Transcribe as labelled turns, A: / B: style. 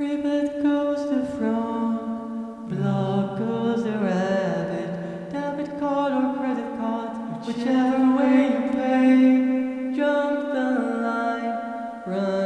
A: Rabbit goes the frog, blog goes the rabbit, debit card or credit card, whichever way you pay, jump the line, run.